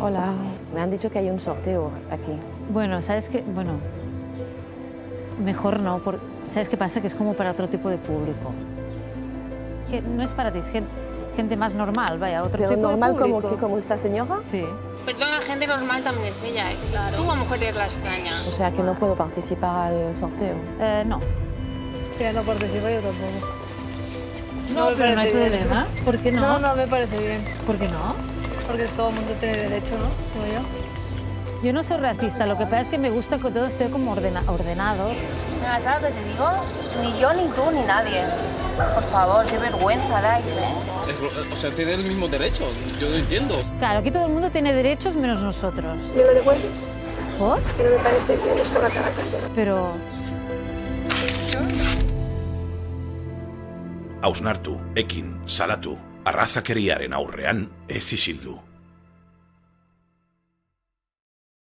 Hola, me han dicho que hay un sorteo aquí. Bueno, ¿sabes qué? Bueno, mejor no, porque ¿sabes qué pasa? Que es como para otro tipo de público. Que no es para ti, es gente, gente más normal, vaya, otro Pero tipo normal de como, público. que como esta señora. Sí. Perdona, gente normal también es ella. ¿eh? Tú a lo mejor eres la extraña. O sea que no puedo participar al sorteo. Eh, no. Si no participa yo tampoco. No, me pero no hay problema. ¿Por qué no? No, no me parece bien. ¿Por qué no? Porque todo el mundo tiene derecho, ¿no? Como yo. Yo no soy racista, lo que pasa es que me gusta que todo esté como ordena- ordenado. Mira, ¿sabes lo que te digo? Ni yo, ni tú, ni nadie. Por favor, qué vergüenza dais, ¿eh? Es- o sea, tiene el mismo derecho. Yo no entiendo. Claro, aquí todo el mundo tiene derechos menos nosotros. ¿Me lo devuelves? ¿Por? Que no me parece bien esto que acabas de hacer. Pero Hausnartu, ekin, salatu, arrazakeriaren aurrean ez isildu.